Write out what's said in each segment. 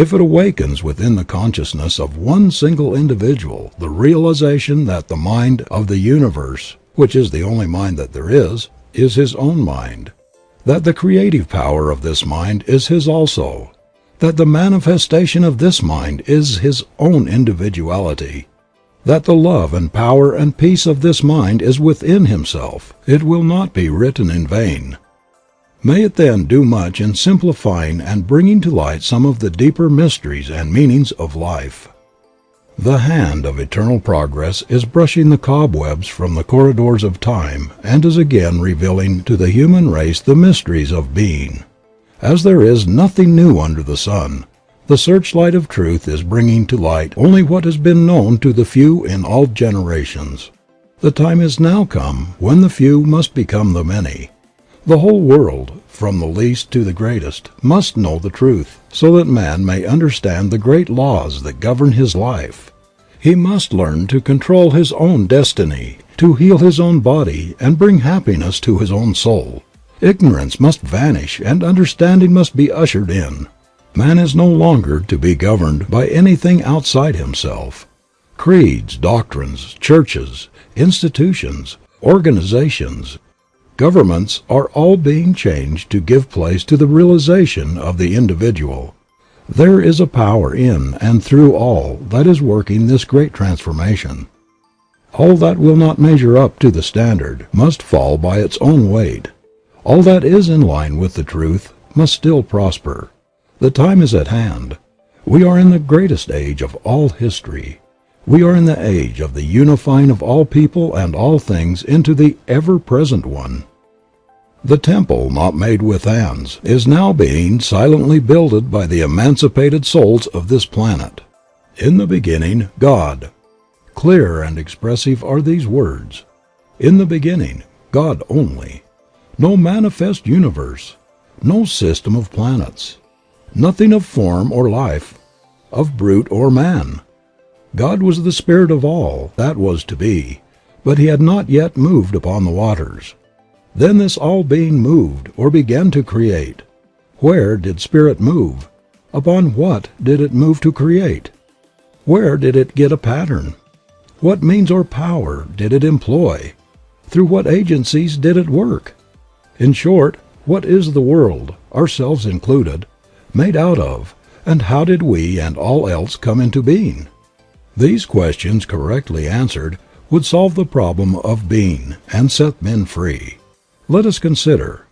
If it awakens within the consciousness of one single individual the realization that the mind of the universe, which is the only mind that there is, is his own mind; that the creative power of this mind is his also; that the manifestation of this mind is his own individuality; that the love and power and peace of this mind is within himself, it will not be written in vain. May it then do much in simplifying and bringing to light some of the deeper mysteries and meanings of life. The hand of eternal progress is brushing the cobwebs from the corridors of time and is again revealing to the human race the mysteries of being. As there is nothing new under the sun, the searchlight of truth is bringing to light only what has been known to the few in all generations. The time is now come when the few must become the many. The whole world, from the least to the greatest, must know the truth, so that man may understand the great laws that govern his life. He must learn to control his own destiny, to heal his own body and bring happiness to his own soul. Ignorance must vanish and understanding must be ushered in. Man is no longer to be governed by anything outside himself. Creeds, doctrines, churches, institutions, organizations, Governments are all being changed to give place to the realization of the individual. There is a power in and through all that is working this great transformation. All that will not measure up to the standard must fall by its own weight. All that is in line with the truth must still prosper. The time is at hand. We are in the greatest age of all history. We are in the age of the unifying of all people and all things into the ever present one. The temple not made with hands is now being silently builded by the emancipated souls of this planet. In the beginning God. Clear and expressive are these words. In the beginning, God only. No manifest universe, no system of planets, nothing of form or life, of brute or man. God was the spirit of all that was to be, but he had not yet moved upon the waters. Then this all being moved or began to create. Where did Spirit move? Upon what did it move to create? Where did it get a pattern? What means or power did it employ? Through what agencies did it work? In short, what is the world, ourselves included, made out of, and how did we and all else come into being? These questions correctly answered would solve the problem of being and set men free. Let us consider.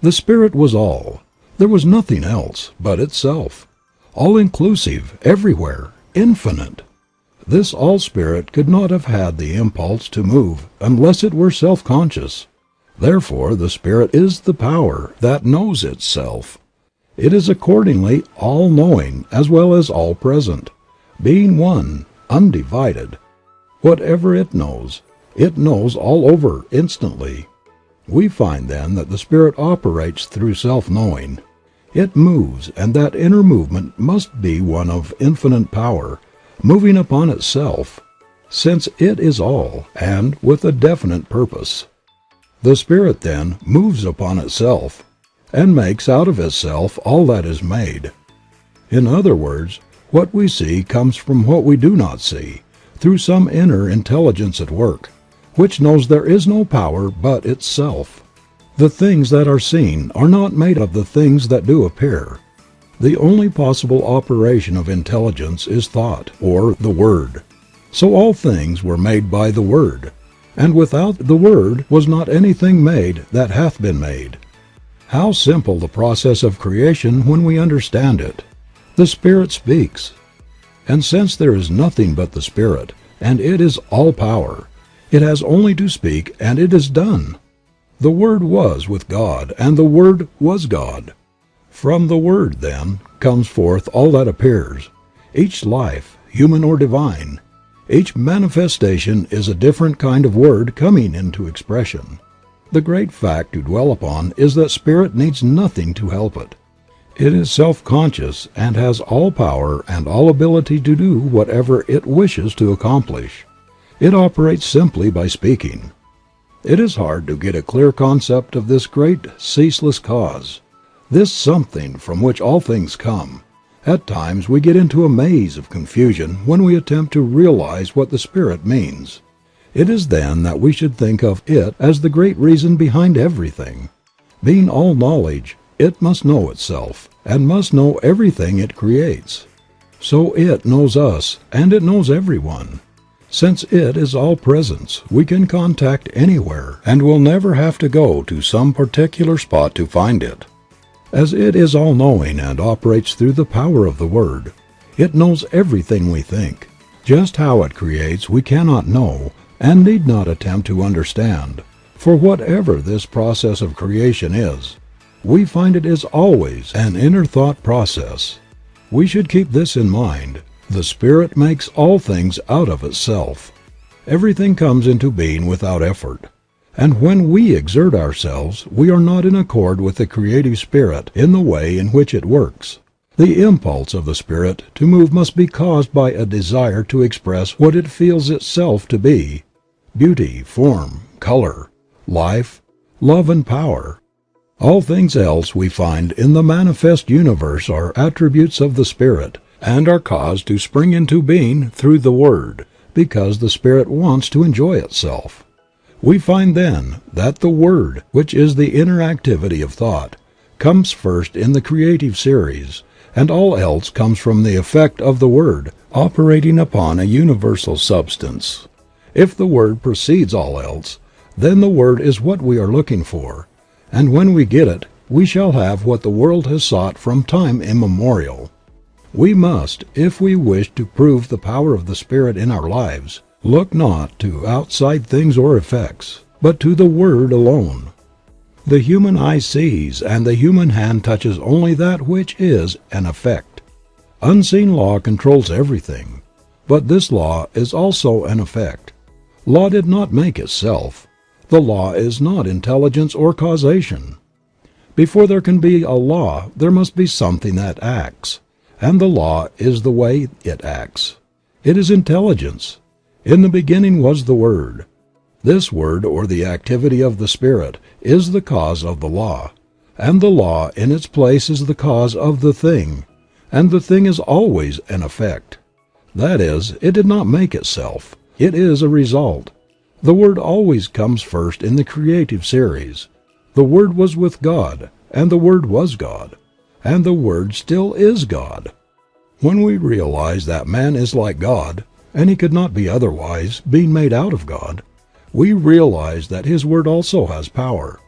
The Spirit was all. There was nothing else but itself. All inclusive, everywhere, infinite. This All Spirit could not have had the impulse to move unless it were self conscious. Therefore the Spirit is the power that knows itself. It is accordingly all knowing as well as all present, being one, undivided. Whatever it knows, it knows all over instantly. We find then that the Spirit operates through self knowing. It moves and that inner movement must be one of infinite power, moving upon itself, since it is all, and with a definite purpose. The Spirit then moves upon itself, and makes out of itself all that is made. In other words, what we see comes from what we do not see, through some inner intelligence at work which knows there is no power but itself. The things that are seen are not made of the things that do appear. The only possible operation of intelligence is thought, or the Word. So all things were made by the Word, and without the Word was not anything made that hath been made. How simple the process of creation when we understand it. The Spirit speaks. And since there is nothing but the Spirit, and it is all power, it has only to speak and it is done. The Word was with God and the Word was God. From the Word, then, comes forth all that appears. Each life, human or divine, each manifestation is a different kind of word coming into expression. The great fact to dwell upon is that Spirit needs nothing to help it. It is self-conscious and has all power and all ability to do whatever it wishes to accomplish. It operates simply by speaking. It is hard to get a clear concept of this great ceaseless cause, this something from which all things come, At times we get into a maze of confusion when we attempt to realize what the Spirit means. It is then that we should think of it as the great reason behind everything. Being all knowledge, it must know itself, and must know everything it creates. So it knows us, and it knows everyone. Since it is all presence, we can contact anywhere, and will never have to go to some particular spot to find it. As it is all knowing and operates through the power of the Word, it knows everything we think. Just how it creates we cannot know and need not attempt to understand, for whatever this process of creation is, we find it is always an inner thought process. We should keep this in mind. The Spirit makes all things out of itself. Everything comes into being without effort. And when we exert ourselves we are not in accord with the creative spirit in the way in which it works. The impulse of the spirit to move must be caused by a desire to express what it feels itself to be — beauty, form, color, life, love and power. All things else we find in the manifest universe are attributes of the Spirit, and are caused to spring into being through the Word, because the Spirit wants to enjoy itself. We find then that the Word, which is the inner activity of thought, comes first in the creative series, and all else comes from the effect of the Word operating upon a universal substance. If the Word precedes all else, then the Word is what we are looking for, and when we get it we shall have what the world has sought from time immemorial. We must, if we wish to prove the power of the Spirit in our lives, Look not to outside things or effects, but to the Word alone. The human eye sees and the human hand touches only that which is an effect. Unseen law controls everything, but this law is also an effect. Law did not make itself. The law is not intelligence or causation. Before there can be a law there must be something that acts, and the law is the way it acts. It is intelligence. In the beginning was the Word. This Word or the activity of the Spirit is the cause of the law, and the law in its place is the cause of the thing, and the thing is always an effect. That is, it did not make itself, it is a result. The Word always comes first in the creative series. The Word was with God, and the Word was God, and the Word still is God. When we realize that man is like God, and he could not be otherwise, being made out of God, we realize that His Word also has power.